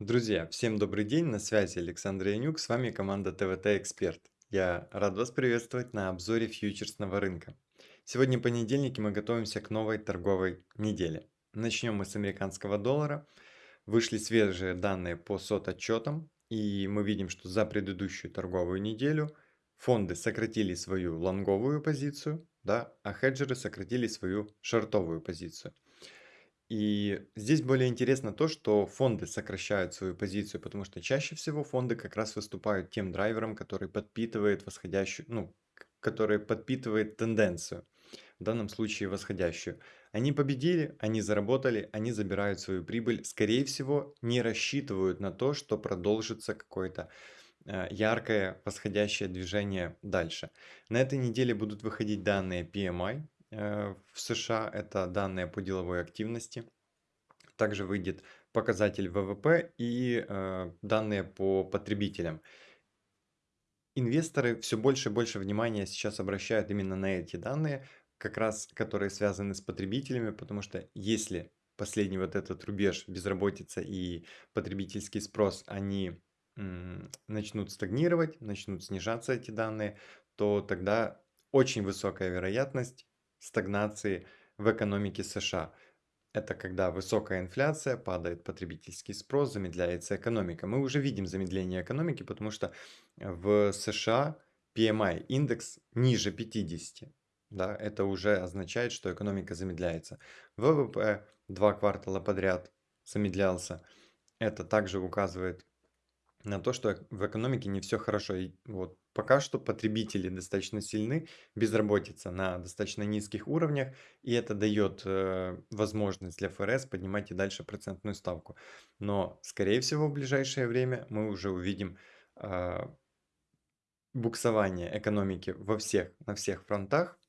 Друзья, всем добрый день, на связи Александр Янюк, с вами команда ТВТ Эксперт. Я рад вас приветствовать на обзоре фьючерсного рынка. Сегодня понедельник и мы готовимся к новой торговой неделе. Начнем мы с американского доллара. Вышли свежие данные по сот отчетам, и мы видим, что за предыдущую торговую неделю фонды сократили свою лонговую позицию, да, а хеджеры сократили свою шортовую позицию. И здесь более интересно то, что фонды сокращают свою позицию, потому что чаще всего фонды как раз выступают тем драйвером, который подпитывает восходящую, ну, который подпитывает тенденцию, в данном случае восходящую. Они победили, они заработали, они забирают свою прибыль, скорее всего, не рассчитывают на то, что продолжится какое-то э, яркое восходящее движение дальше. На этой неделе будут выходить данные PMI, в США, это данные по деловой активности. Также выйдет показатель ВВП и э, данные по потребителям. Инвесторы все больше и больше внимания сейчас обращают именно на эти данные, как раз которые связаны с потребителями, потому что если последний вот этот рубеж безработица и потребительский спрос, они начнут стагнировать, начнут снижаться эти данные, то тогда очень высокая вероятность стагнации в экономике США. Это когда высокая инфляция, падает потребительский спрос, замедляется экономика. Мы уже видим замедление экономики, потому что в США PMI индекс ниже 50. Да, это уже означает, что экономика замедляется. ВВП два квартала подряд замедлялся. Это также указывает на то, что в экономике не все хорошо. И вот пока что потребители достаточно сильны, безработица на достаточно низких уровнях, и это дает э, возможность для ФРС поднимать и дальше процентную ставку. Но, скорее всего, в ближайшее время мы уже увидим э, буксование экономики во всех, на всех фронтах,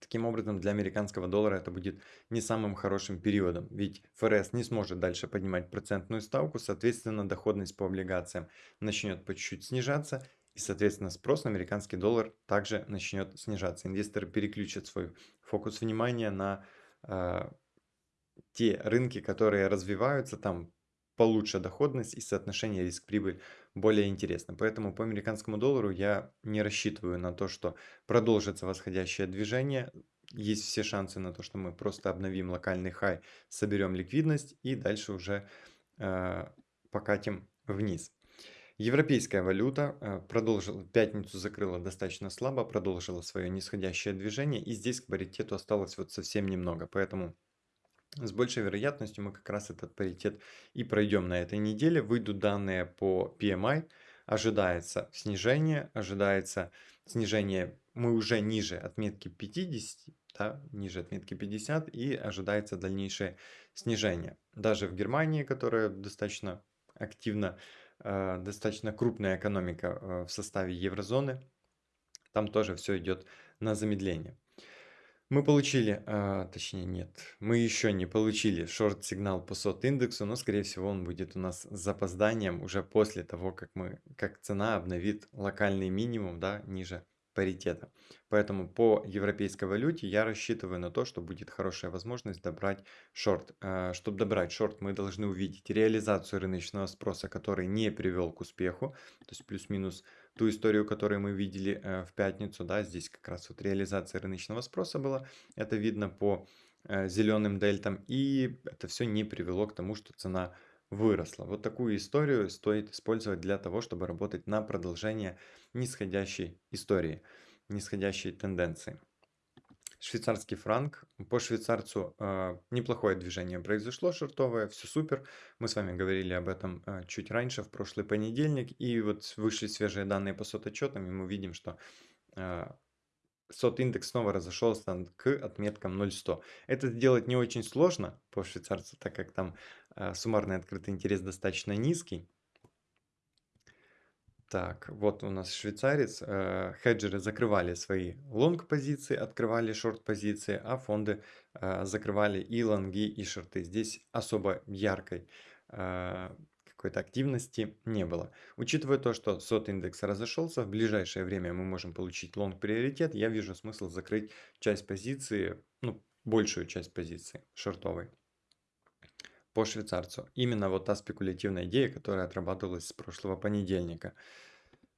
Таким образом, для американского доллара это будет не самым хорошим периодом, ведь ФРС не сможет дальше поднимать процентную ставку, соответственно, доходность по облигациям начнет по чуть-чуть снижаться, и, соответственно, спрос на американский доллар также начнет снижаться. Инвесторы переключат свой фокус внимания на э, те рынки, которые развиваются, там получше доходность и соотношение риск-прибыль более интересно. Поэтому по американскому доллару я не рассчитываю на то, что продолжится восходящее движение. Есть все шансы на то, что мы просто обновим локальный хай, соберем ликвидность и дальше уже э, покатим вниз. Европейская валюта э, продолжила, пятницу закрыла достаточно слабо, продолжила свое нисходящее движение, и здесь к паритету осталось вот совсем немного, поэтому с большей вероятностью мы как раз этот паритет и пройдем на этой неделе. Выйдут данные по PMI, ожидается снижение, ожидается снижение, мы уже ниже отметки 50, да, ниже отметки 50 и ожидается дальнейшее снижение. Даже в Германии, которая достаточно активно, э, достаточно крупная экономика э, в составе еврозоны, там тоже все идет на замедление. Мы получили, а, точнее нет, мы еще не получили шорт-сигнал по сот-индексу, но скорее всего он будет у нас с запозданием уже после того, как мы, как цена обновит локальный минимум, да, ниже паритета. Поэтому по европейской валюте я рассчитываю на то, что будет хорошая возможность добрать шорт. А, Чтобы добрать шорт, мы должны увидеть реализацию рыночного спроса, который не привел к успеху, то есть плюс-минус ту историю, которую мы видели э, в пятницу, да, здесь как раз вот реализация рыночного спроса была, это видно по э, зеленым дельтам, и это все не привело к тому, что цена выросла. Вот такую историю стоит использовать для того, чтобы работать на продолжение нисходящей истории, нисходящей тенденции. Швейцарский франк. По швейцарцу э, неплохое движение произошло, шортовое, все супер. Мы с вами говорили об этом э, чуть раньше, в прошлый понедельник. И вот вышли свежие данные по сот-отчетам, и мы видим, что э, сот-индекс снова разошелся к отметкам 0,100. Это сделать не очень сложно по швейцарцу, так как там э, суммарный открытый интерес достаточно низкий. Так, вот у нас швейцарец. Э, хеджеры закрывали свои лонг-позиции, открывали шорт-позиции, а фонды э, закрывали и лонги, и шорты. Здесь особо яркой э, какой-то активности не было. Учитывая то, что сот индекс разошелся, в ближайшее время мы можем получить лонг приоритет, я вижу смысл закрыть часть позиции, ну, большую часть позиции шортовой. По швейцарцу. Именно вот та спекулятивная идея, которая отрабатывалась с прошлого понедельника.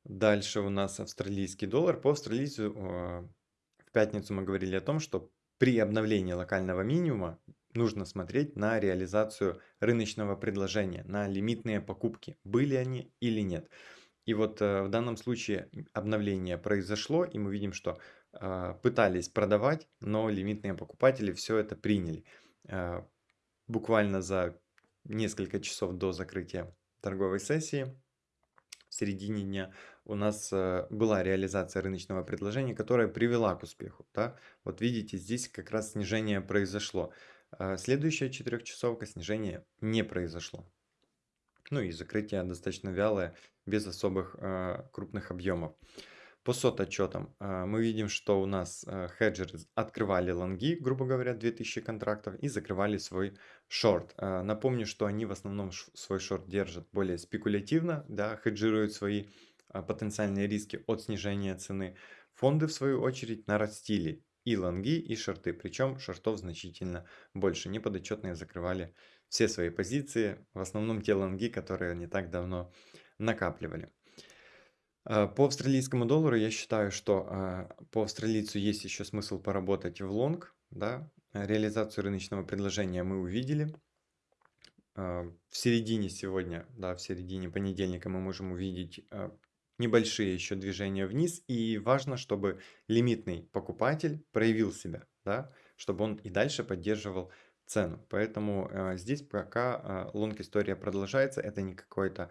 Дальше у нас австралийский доллар. По австралийцу э, в пятницу мы говорили о том, что при обновлении локального минимума нужно смотреть на реализацию рыночного предложения, на лимитные покупки, были они или нет. И вот э, в данном случае обновление произошло, и мы видим, что э, пытались продавать, но лимитные покупатели все это приняли. Э, буквально за несколько часов до закрытия торговой сессии в середине дня у нас э, была реализация рыночного предложения, которая привела к успеху. Да? Вот видите, здесь как раз снижение произошло. А следующая четырехчасовка снижения не произошло. Ну и закрытие достаточно вялое, без особых э, крупных объемов. По сот отчетам э, мы видим, что у нас э, хеджеры открывали лонги, грубо говоря, 2000 контрактов и закрывали свой шорт. Э, напомню, что они в основном свой шорт держат более спекулятивно, да, хеджируют свои потенциальные риски от снижения цены. Фонды, в свою очередь, нарастили и лонги, и шорты, причем шортов значительно больше. Неподотчетные закрывали все свои позиции, в основном те лонги, которые не так давно накапливали. А, по австралийскому доллару я считаю, что а, по австралийцу есть еще смысл поработать в лонг. Да? Реализацию рыночного предложения мы увидели. В середине сегодня, да, в середине понедельника мы можем увидеть небольшие еще движения вниз. И важно, чтобы лимитный покупатель проявил себя, да, чтобы он и дальше поддерживал цену. Поэтому э, здесь пока э, лонг история продолжается. Это не какое-то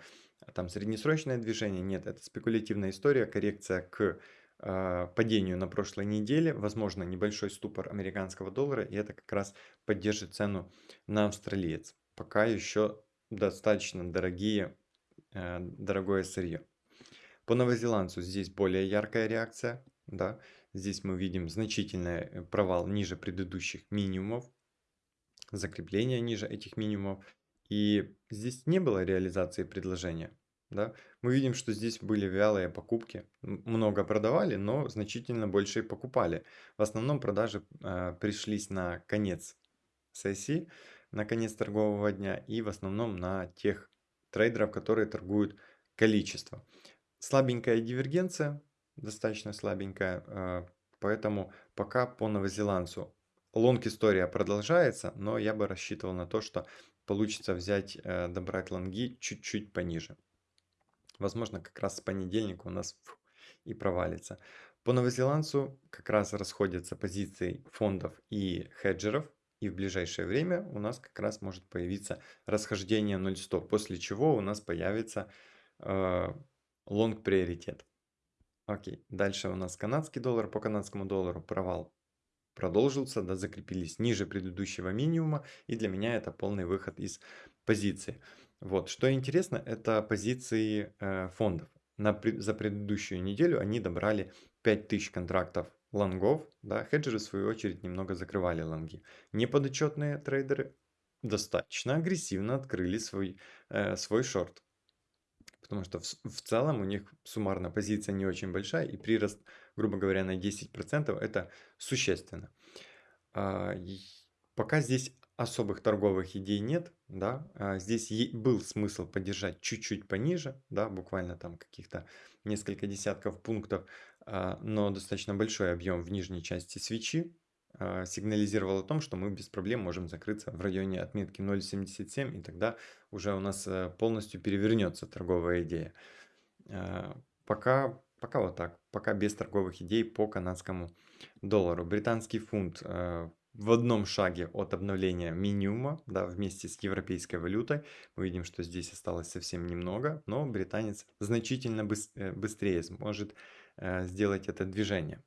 там среднесрочное движение, нет, это спекулятивная история, коррекция к э, падению на прошлой неделе, возможно небольшой ступор американского доллара, и это как раз поддержит цену на австралиец. Пока еще достаточно дорогие, э, дорогое сырье. По новозеландцу здесь более яркая реакция, да, здесь мы видим значительный провал ниже предыдущих минимумов, закрепление ниже этих минимумов, и здесь не было реализации предложения. Да? Мы видим, что здесь были вялые покупки. Много продавали, но значительно больше покупали. В основном продажи э, пришлись на конец сессии, на конец торгового дня и в основном на тех трейдеров, которые торгуют количество. Слабенькая дивергенция, достаточно слабенькая, э, поэтому пока по новозеландцу лонг история продолжается, но я бы рассчитывал на то, что получится взять, э, добрать лонги чуть-чуть пониже. Возможно, как раз с понедельника у нас и провалится. По новозеландцу как раз расходятся позиции фондов и хеджеров. И в ближайшее время у нас как раз может появиться расхождение 0.100, после чего у нас появится лонг э. Окей, дальше у нас канадский доллар. По канадскому доллару провал продолжился, да, закрепились ниже предыдущего минимума, и для меня это полный выход из позиции. Вот, что интересно, это позиции э, фондов. На, за предыдущую неделю они добрали 5000 контрактов лонгов, да, хеджеры в свою очередь немного закрывали лонги. Неподотчетные трейдеры достаточно агрессивно открыли свой, э, свой шорт. Потому что в, в целом у них суммарно позиция не очень большая, и прирост, грубо говоря, на 10% это существенно. А, пока здесь особых торговых идей нет, да, а здесь был смысл поддержать чуть-чуть пониже, да, буквально там каких-то несколько десятков пунктов, а, но достаточно большой объем в нижней части свечи, а, сигнализировал о том, что мы без проблем можем закрыться в районе отметки 0.77, и тогда уже у нас э, полностью перевернется торговая идея. Пока, пока вот так, пока без торговых идей по канадскому доллару. Британский фунт э, в одном шаге от обновления минимума, да, вместе с европейской валютой. Мы видим, что здесь осталось совсем немного, но британец значительно э, быстрее сможет сделать это движение.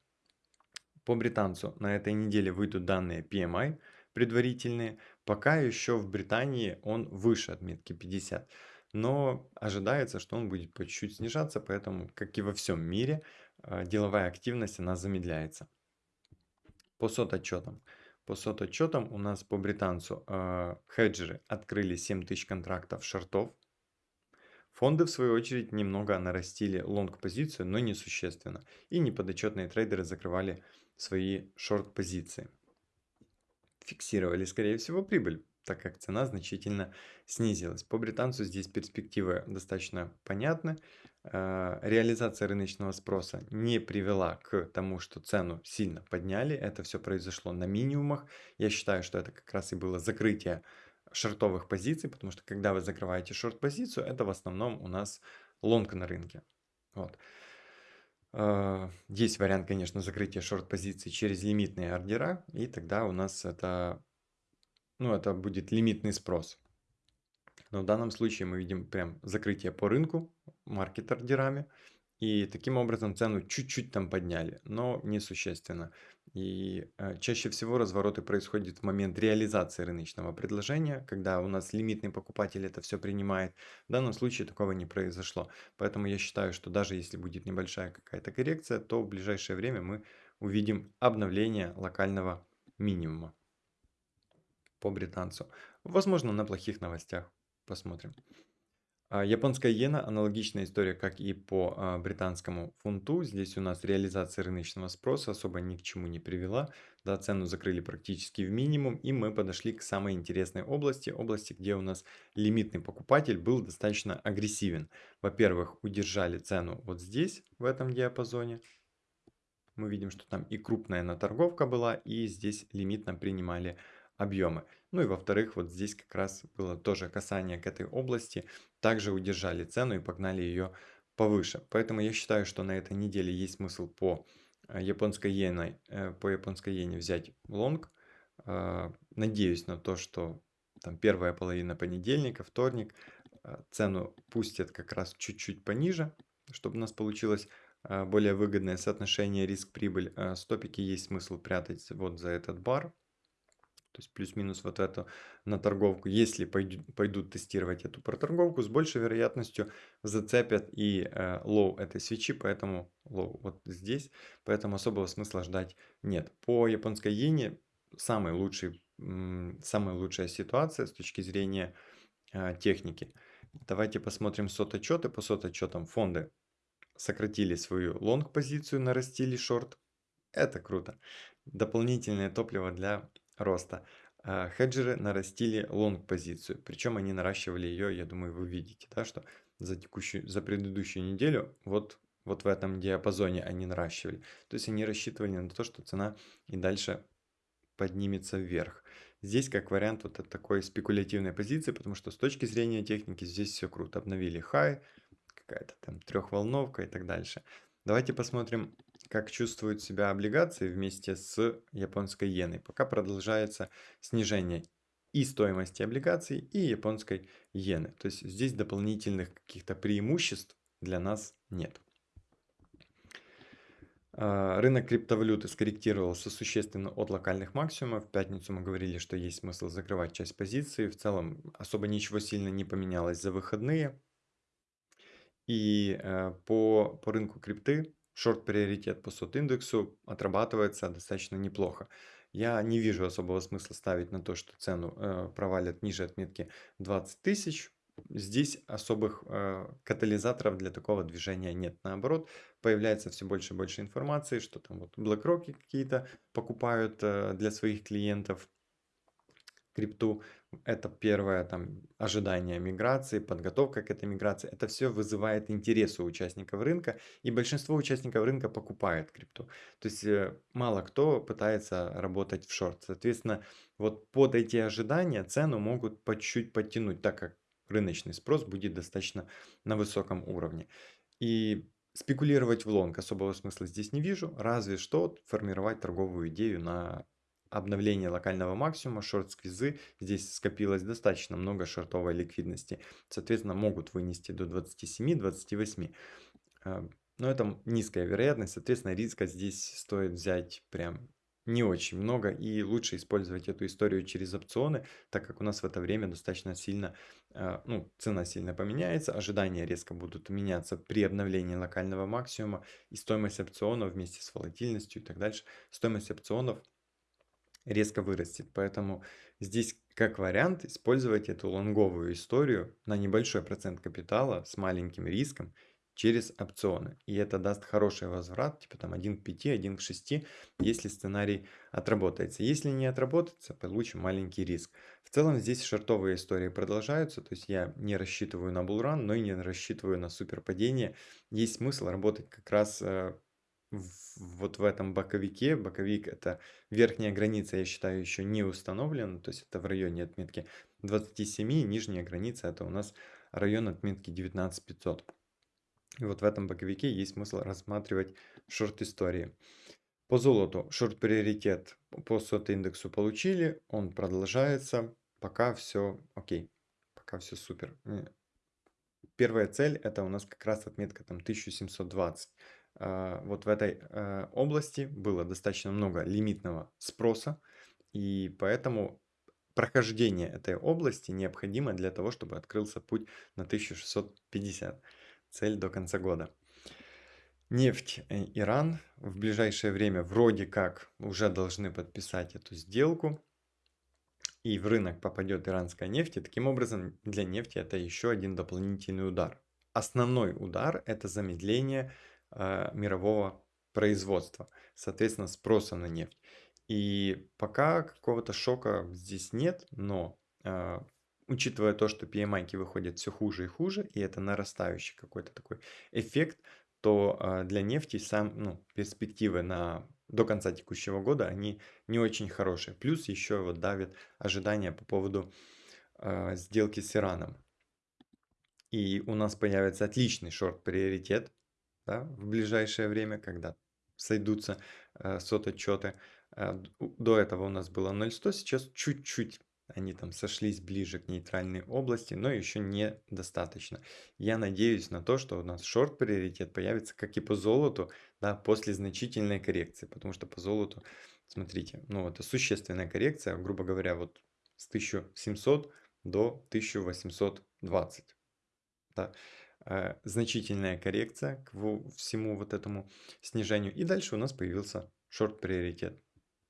По британцу на этой неделе выйдут данные PMI предварительные. Пока еще в Британии он выше отметки 50. Но ожидается, что он будет по чуть-чуть снижаться, поэтому, как и во всем мире, э, деловая активность она замедляется. По сот отчетам. По сот отчетам у нас по британцу э, хеджеры открыли 7000 контрактов шортов. Фонды, в свою очередь, немного нарастили лонг-позицию, но несущественно. И неподотчетные трейдеры закрывали свои шорт-позиции. Фиксировали, скорее всего, прибыль. Так как цена значительно снизилась. По британцу здесь перспективы достаточно понятны. Э, реализация рыночного спроса не привела к тому, что цену сильно подняли. Это все произошло на минимумах. Я считаю, что это как раз и было закрытие шортовых позиций, потому что когда вы закрываете шорт-позицию, это в основном у нас лонг на рынке. Вот. Э, есть вариант, конечно, закрытия шорт-позиций через лимитные ордера, и тогда у нас это, ну, это будет лимитный спрос. Но в данном случае мы видим прям закрытие по рынку, маркет ордерами. И таким образом цену чуть-чуть там подняли, но несущественно. И э, чаще всего развороты происходят в момент реализации рыночного предложения, когда у нас лимитный покупатель это все принимает. В данном случае такого не произошло. Поэтому я считаю, что даже если будет небольшая какая-то коррекция, то в ближайшее время мы увидим обновление локального минимума по британцу. Возможно, на плохих новостях. Посмотрим. А, японская иена, аналогичная история, как и по а, британскому фунту. Здесь у нас реализация рыночного спроса особо ни к чему не привела. Да, цену закрыли практически в минимум, и мы подошли к самой интересной области, области, где у нас лимитный покупатель был достаточно агрессивен. Во-первых, удержали цену вот здесь, в этом диапазоне. Мы видим, что там и крупная наторговка была, и здесь лимитно принимали объемы. Ну и во-вторых, вот здесь как раз было тоже касание к этой области. Также удержали цену и погнали ее повыше. Поэтому я считаю, что на этой неделе есть смысл по э, японской иене, э, по японской иене взять лонг. Э, надеюсь на то, что там первая половина понедельника, вторник, цену пустят как раз чуть-чуть пониже, чтобы у нас получилось более выгодное соотношение риск-прибыль. Стопики есть смысл прятать вот за этот бар. То есть плюс-минус вот эту на торговку. Если пойдут, тестировать эту проторговку, с большей вероятностью зацепят и э, low этой свечи, поэтому low вот здесь, поэтому особого смысла ждать нет. По японской иене самый лучший, самая лучшая ситуация с точки зрения э, техники. Давайте посмотрим COT-отчеты. По COT-отчетам фонды сократили свою лонг-позицию, нарастили шорт. Это круто. Дополнительное топливо для роста. А, хеджеры нарастили лонг-позицию, причем они наращивали ее, я думаю, вы видите, да, что за, текущую, за предыдущую неделю вот, вот в этом диапазоне они наращивали. То есть они рассчитывали на то, что цена и дальше поднимется вверх. Здесь как вариант вот от такой спекулятивной позиции, потому что с точки зрения техники здесь все круто. Обновили хай, какая-то там трехволновка и так дальше. Давайте посмотрим как чувствуют себя облигации вместе с японской иеной. Пока продолжается снижение и стоимости облигаций, и японской иены. То есть здесь дополнительных каких-то преимуществ для нас нет. А, рынок криптовалюты скорректировался существенно от локальных максимумов. В пятницу мы говорили, что есть смысл закрывать часть позиции. В целом особо ничего сильно не поменялось за выходные. И э, по, по рынку крипты шорт-приоритет по сот-индексу отрабатывается достаточно неплохо. Я не вижу особого смысла ставить на то, что цену э, провалят ниже отметки 20 тысяч. Здесь особых э, катализаторов для такого движения нет. Наоборот, появляется все больше и больше информации, что там вот BlackRock какие-то покупают э, для своих клиентов крипту. Это первое там ожидание миграции, подготовка к этой миграции. Это все вызывает интерес у участников рынка, и большинство участников рынка покупает крипту. То есть э, мало кто пытается работать в шорт. Соответственно, вот под эти ожидания цену могут по чуть-чуть подтянуть, так как рыночный спрос будет достаточно на высоком уровне. И спекулировать в лонг особого смысла здесь не вижу, разве что формировать торговую идею на обновление локального максимума, шорт-сквизы, здесь скопилось достаточно много шортовой ликвидности. Соответственно, могут вынести до 27-28. А, но это низкая вероятность, соответственно, риска здесь стоит взять прям не очень много и лучше использовать эту историю через опционы, так как у нас в это время достаточно сильно, а, ну, цена сильно поменяется, ожидания резко будут меняться при обновлении локального максимума и стоимость опционов вместе с волатильностью и так дальше. Стоимость опционов резко вырастет. Поэтому здесь как вариант использовать эту лонговую историю на небольшой процент капитала с маленьким риском через опционы. И это даст хороший возврат, типа там 1 к 5, 1 к 6, если сценарий отработается. Если не отработается, получим маленький риск. В целом здесь шортовые истории продолжаются, то есть я не рассчитываю на булран, но и не рассчитываю на суперпадение. Есть смысл работать как раз э, вот в этом боковике. Боковик это верхняя граница, я считаю, еще не установлена, то есть это в районе отметки 27, нижняя граница это у нас район отметки 19500. И вот в этом боковике есть смысл рассматривать шорт-истории. По золоту шорт-приоритет по сот-индексу получили, он продолжается, пока все окей, пока все супер. Э, первая цель это у нас как раз отметка там 1720. А, вот в этой э, области было достаточно много лимитного спроса, и поэтому прохождение этой области необходимо для того, чтобы открылся путь на 1650 цель до конца года. Нефть э, Иран в ближайшее время вроде как уже должны подписать эту сделку. И в рынок попадет иранская нефть. И таким образом для нефти это еще один дополнительный удар. Основной удар это замедление мирового производства. Соответственно спроса на нефть. И пока какого-то шока здесь нет, но э, учитывая то, что PMI выходят все хуже и хуже, и это нарастающий какой-то такой эффект, то а, для нефти сам, ну, перспективы на до конца текущего года, они не очень хорошие. Плюс еще вот давит ожидания по поводу э, сделки с Ираном. И у нас появится отличный шорт-приоритет да, в ближайшее время, когда сойдутся э, сот-отчеты. Э, до этого у нас было 0,100, сейчас чуть-чуть они там сошлись ближе к нейтральной области, но еще недостаточно. Я надеюсь на то, что у нас шорт-приоритет появится, как и по золоту, да, после значительной коррекции, потому что по золоту, смотрите, ну это существенная коррекция, грубо говоря, вот с 1700 до 1820. Да. Э, значительная коррекция к всему вот этому снижению. И дальше у нас появился шорт-приоритет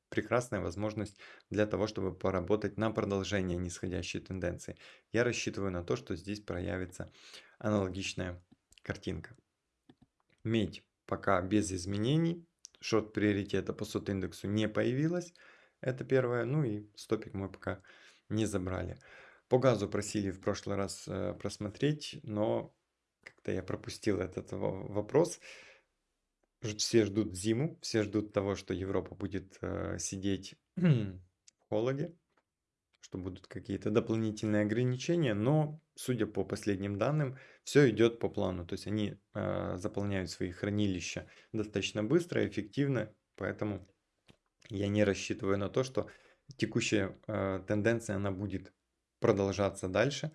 прекрасная возможность для того, чтобы поработать на продолжение нисходящей тенденции. Я рассчитываю на то, что здесь проявится аналогичная картинка. Медь пока без изменений. Шорт приоритета по сот индексу не появилась. Это первое. Ну и стопик мы пока не забрали. По газу просили в прошлый раз э, просмотреть, но как-то я пропустил этот вопрос все ждут зиму, все ждут того, что Европа будет э, сидеть в холоде, что будут какие-то дополнительные ограничения, но, судя по последним данным, все идет по плану. То есть они э, заполняют свои хранилища достаточно быстро, эффективно, поэтому я не рассчитываю на то, что текущая э, тенденция она будет продолжаться дальше.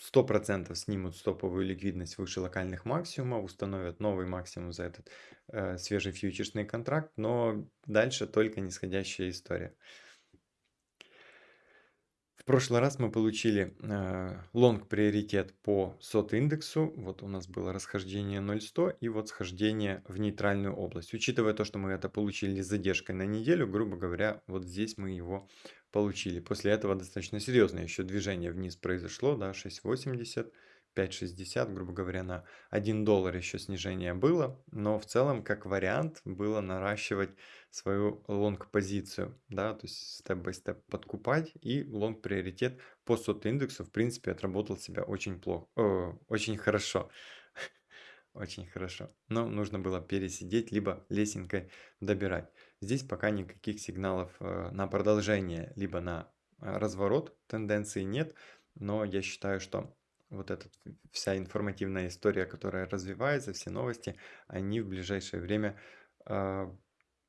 100% снимут стоповую ликвидность выше локальных максимумов, установят новый максимум за этот э, свежий фьючерсный контракт, но дальше только нисходящая история. В прошлый раз мы получили э, лонг приоритет по сот индексу. Вот у нас было расхождение 0.100 и вот схождение в нейтральную область. Учитывая то, что мы это получили с задержкой на неделю, грубо говоря, вот здесь мы его получили. После этого достаточно серьезное еще движение вниз произошло, да, 6.80, 5.60, грубо говоря, на 1 доллар еще снижение было, но в целом как вариант было наращивать свою лонг-позицию, да, то есть степ-бай-степ подкупать и лонг-приоритет по сот индексу в принципе отработал себя очень плохо, о, очень хорошо. Очень хорошо. Но нужно было пересидеть, либо лесенкой добирать. Здесь пока никаких сигналов э, на продолжение, либо на э, разворот тенденции нет, но я считаю, что вот эта вся информативная история, которая развивается, все новости, они в ближайшее время э,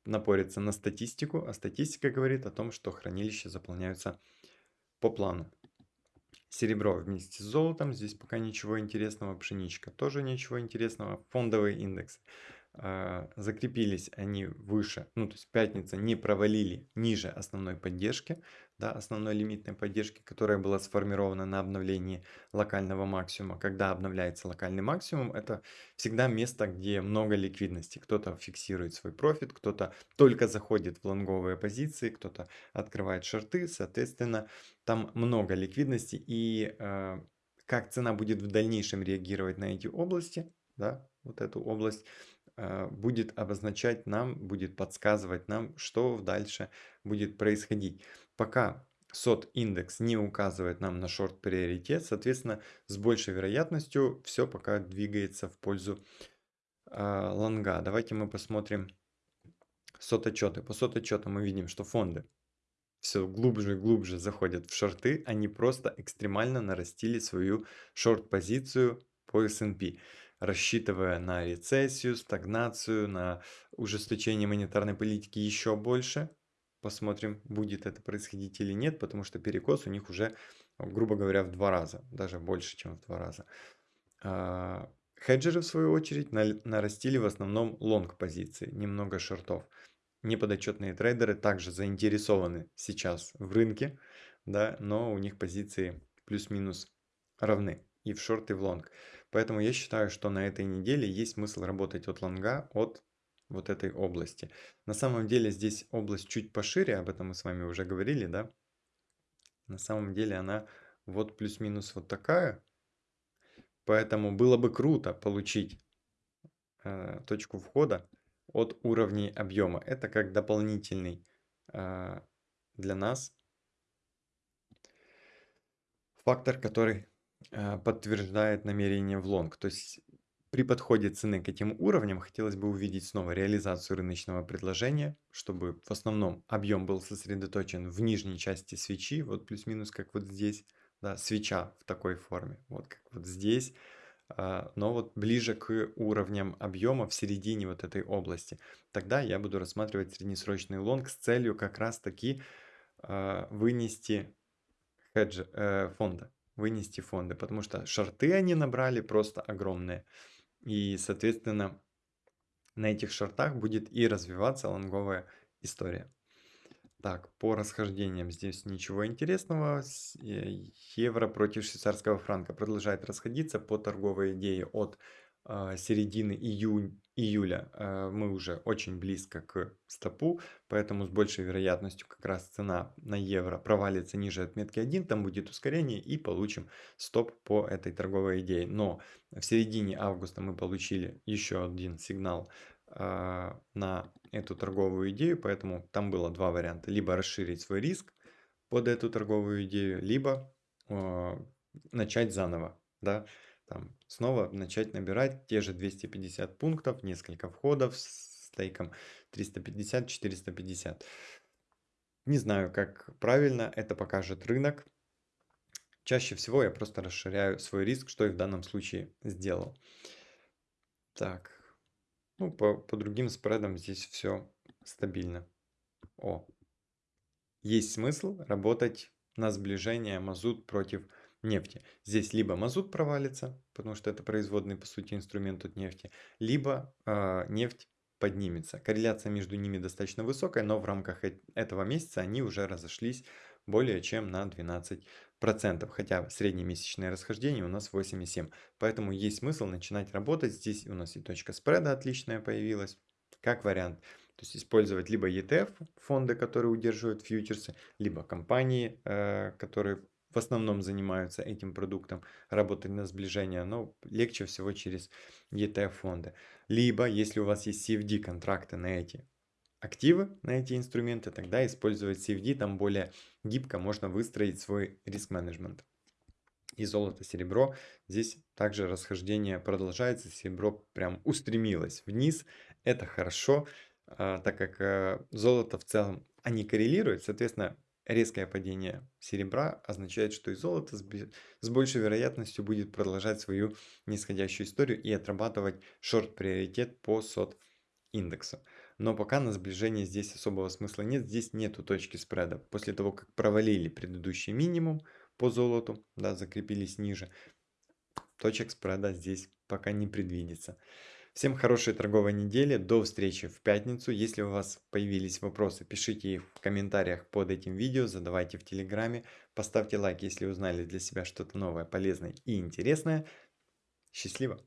напорятся на статистику, а статистика говорит о том, что хранилища заполняются по плану. Серебро вместе с золотом, здесь пока ничего интересного, пшеничка тоже ничего интересного, фондовый индекс. А, закрепились они выше, ну то есть пятница не провалили ниже основной поддержки, да, основной лимитной поддержки, которая была сформирована на обновлении локального максимума. Когда обновляется локальный максимум, это всегда место, где много ликвидности. Кто-то фиксирует свой профит, кто-то только заходит в лонговые позиции, кто-то открывает шорты, соответственно, там много ликвидности и э, как цена будет в дальнейшем реагировать на эти области, да, вот эту область, будет обозначать нам, будет подсказывать нам, что дальше будет происходить. Пока SOT индекс не указывает нам на шорт приоритет, соответственно, с большей вероятностью все пока двигается в пользу э, лонга. Давайте мы посмотрим SOT отчеты. По SOT отчетам мы видим, что фонды все глубже и глубже заходят в шорты, они просто экстремально нарастили свою шорт-позицию по S&P, рассчитывая на рецессию, стагнацию, на ужесточение монетарной политики еще больше. Посмотрим, будет это происходить или нет, потому что перекос у них уже, грубо говоря, в два раза, даже больше, чем в два раза. А, хеджеры, в свою очередь, нарастили в основном лонг позиции, немного шортов неподотчетные трейдеры также заинтересованы сейчас в рынке, да, но у них позиции плюс-минус равны и в шорт, и в лонг. Поэтому я считаю, что на этой неделе есть смысл работать от лонга, от вот этой области. На самом деле здесь область чуть пошире, об этом мы с вами уже говорили, да. На самом деле она вот плюс-минус вот такая. Поэтому было бы круто получить э, точку входа от уровней объема. Это как дополнительный э, для нас фактор, который подтверждает намерение в лонг. То есть при подходе цены к этим уровням хотелось бы увидеть снова реализацию рыночного предложения, чтобы в основном объем был сосредоточен в нижней части свечи, вот плюс-минус как вот здесь, да, свеча в такой форме, вот как вот здесь, а, но вот ближе к уровням объема в середине вот этой области. Тогда я буду рассматривать среднесрочный лонг с целью как раз таки а, вынести хедж э, фонда, вынести фонды, потому что шорты они набрали просто огромные. И, соответственно, на этих шортах будет и развиваться лонговая история. Так, по расхождениям здесь ничего интересного. Э, евро против швейцарского франка продолжает расходиться по торговой идее от э, середины июнь, июля. Э, мы уже очень близко к стопу, поэтому с большей вероятностью как раз цена на евро провалится ниже отметки 1, там будет ускорение и получим стоп по этой торговой идее. Но в середине августа мы получили еще один сигнал а, на эту торговую идею, поэтому там было два варианта. Либо расширить свой риск под эту торговую идею, либо э, начать заново, да, там снова начать набирать те же 250 пунктов, несколько входов с стейком 350-450. Не знаю, как правильно это покажет рынок. Чаще всего я просто расширяю свой риск, что и в данном случае сделал. Так, ну, по, по другим спредам здесь все стабильно. О, есть смысл работать на сближение мазут против нефти. Здесь либо мазут провалится, потому что это производный, по сути, инструмент от нефти, либо э, нефть поднимется. Корреляция между ними достаточно высокая, но в рамках этого месяца они уже разошлись более чем на 12%, хотя среднемесячное расхождение у нас 8,7. Поэтому есть смысл начинать работать. Здесь у нас и точка спреда отличная появилась, как вариант. То есть использовать либо ETF, фонды, которые удерживают фьючерсы, либо компании, э, которые в основном занимаются этим продуктом, работать на сближение, но легче всего через ETF фонды. Либо, если у вас есть CFD контракты на эти активы на эти инструменты, тогда использовать CFD, там более гибко можно выстроить свой риск-менеджмент. И золото, серебро, здесь также расхождение продолжается, серебро прям устремилось вниз, это хорошо, а, так как э, золото в целом, они коррелируют, соответственно, резкое падение серебра означает, что и золото с большей вероятностью будет продолжать свою нисходящую историю и отрабатывать шорт-приоритет по сот индексу но пока на сближение здесь особого смысла нет, здесь нету точки спреда. После того, как провалили предыдущий минимум по золоту, да, закрепились ниже, точек спреда здесь пока не предвидится. Всем хорошей торговой недели, до встречи в пятницу. Если у вас появились вопросы, пишите их в комментариях под этим видео, задавайте в телеграме, поставьте лайк, если узнали для себя что-то новое, полезное и интересное. Счастливо!